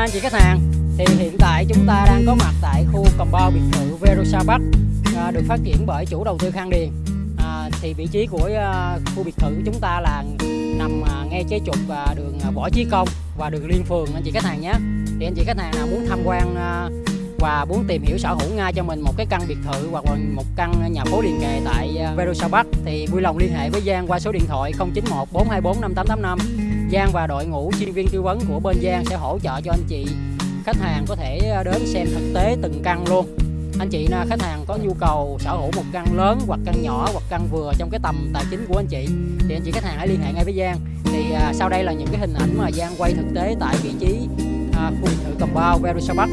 anh chị khách hàng. Thì hiện tại chúng ta đang có mặt tại khu compound biệt thự Verosa Bắc à, được phát triển bởi chủ đầu tư Khang Điền. À, thì vị trí của à, khu biệt thự của chúng ta là nằm à, ngay chế trục à, đường à, Võ Chí Công và đường Liên Phường anh chị khách hàng nhé. Thì anh chị khách hàng nào muốn tham quan à, và muốn tìm hiểu sở hữu ngay cho mình một cái căn biệt thự hoặc là một căn nhà phố liền kề tại à, Verosa Bắc thì vui lòng liên hệ với Giang qua số điện thoại 091 424 5885 Giang và đội ngũ chuyên viên tư vấn của bên Giang sẽ hỗ trợ cho anh chị. Khách hàng có thể ờ, đến xem thực tế từng căn luôn. Anh chị khách hàng có nhu cầu sở hữu một căn lớn hoặc căn nhỏ hoặc căn vừa trong cái tầm tài chính của anh chị thì anh chị khách hàng hãy liên hệ ngay với Giang. Thì à, sau đây là những cái hình ảnh mà Giang quay thực tế tại vị trí à, khu biệt thự Bao Verosa Bắc